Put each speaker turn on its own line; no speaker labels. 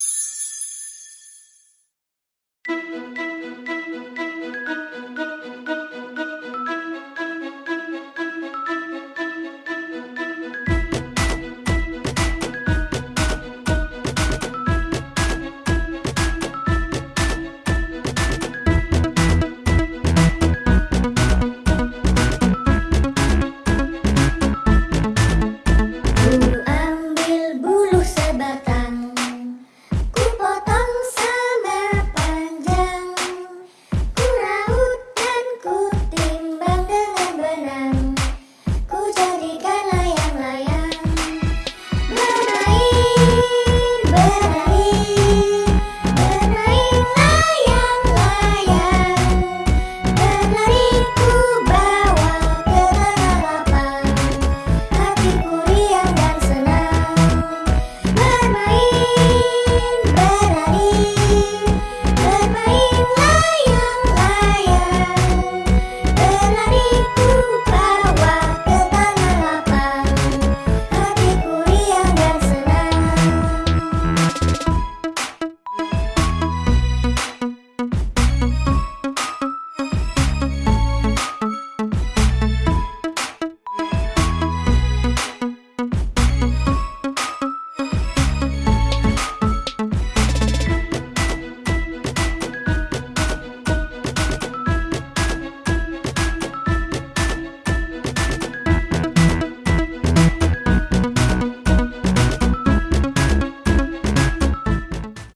you